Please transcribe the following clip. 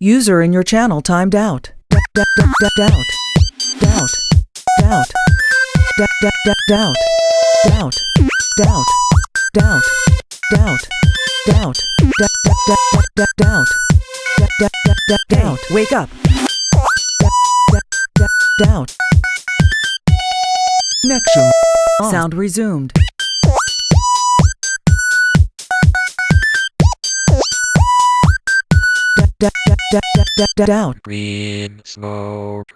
User in your channel timed out. Doubt. Doubt. Doubt. Doubt. Doubt. Doubt. Doubt. Doubt. Doubt. Doubt. D- d- d- d- doubt. Wake up. Doubt. Connection. Sound resumed. D- d- d- d- d- d- doubt. Green smoke.